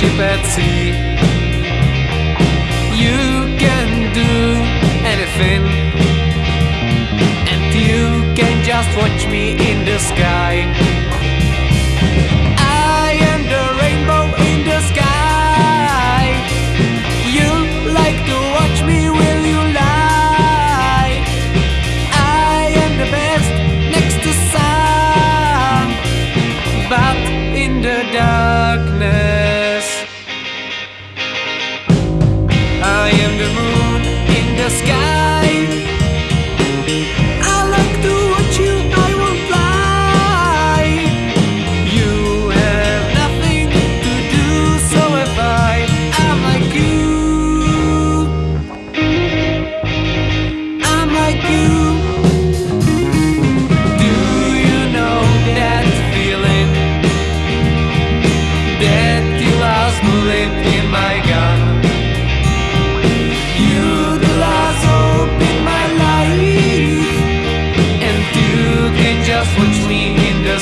ship at sea. You can do anything, and you can just watch me in the sky. I am the rainbow in the sky. You like to watch me, will you lie? I am the best next to sun, but in the darkness.